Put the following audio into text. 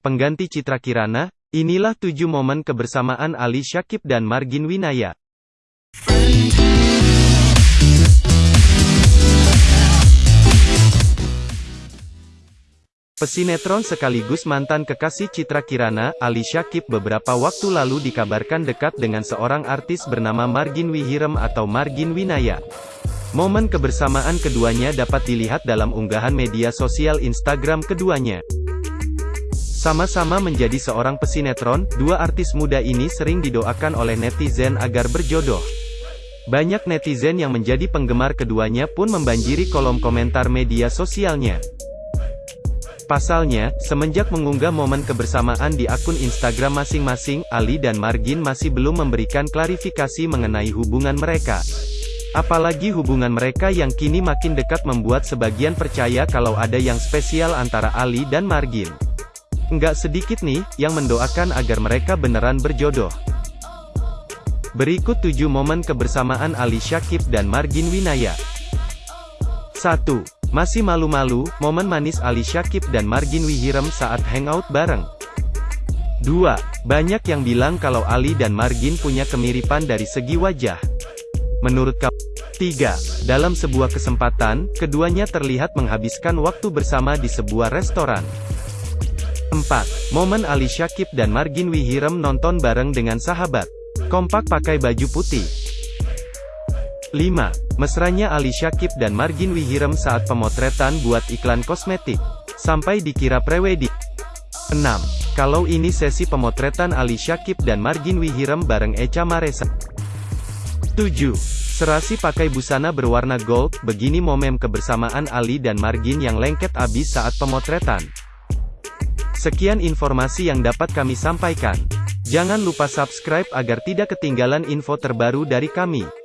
pengganti Citra Kirana, inilah tujuh momen kebersamaan Ali Syakib dan Margin Winaya. Pesinetron sekaligus mantan kekasih Citra Kirana, Ali Syakib beberapa waktu lalu dikabarkan dekat dengan seorang artis bernama Margin Wihirem atau Margin Winaya. Momen kebersamaan keduanya dapat dilihat dalam unggahan media sosial Instagram keduanya. Sama-sama menjadi seorang pesinetron, dua artis muda ini sering didoakan oleh netizen agar berjodoh. Banyak netizen yang menjadi penggemar keduanya pun membanjiri kolom komentar media sosialnya. Pasalnya, semenjak mengunggah momen kebersamaan di akun Instagram masing-masing, Ali dan Margin masih belum memberikan klarifikasi mengenai hubungan mereka. Apalagi hubungan mereka yang kini makin dekat membuat sebagian percaya kalau ada yang spesial antara Ali dan Margin. Enggak sedikit nih, yang mendoakan agar mereka beneran berjodoh. Berikut 7 momen kebersamaan Ali Syakib dan Margin Winaya. 1. Masih malu-malu, momen manis Ali Syakib dan Margin Wihirem saat hangout bareng. 2. Banyak yang bilang kalau Ali dan Margin punya kemiripan dari segi wajah. Menurut kamu? 3. Dalam sebuah kesempatan, keduanya terlihat menghabiskan waktu bersama di sebuah restoran. 4. Momen Ali Syakib dan Margin Wihirem nonton bareng dengan sahabat. Kompak pakai baju putih. 5. Mesranya Ali Syakib dan Margin Wihirem saat pemotretan buat iklan kosmetik. Sampai dikira prewedding. 6. Kalau ini sesi pemotretan Ali Syakib dan Margin Wihirem bareng Echa Maresa. 7. Serasi pakai busana berwarna gold, begini momen kebersamaan Ali dan Margin yang lengket abis saat pemotretan. Sekian informasi yang dapat kami sampaikan. Jangan lupa subscribe agar tidak ketinggalan info terbaru dari kami.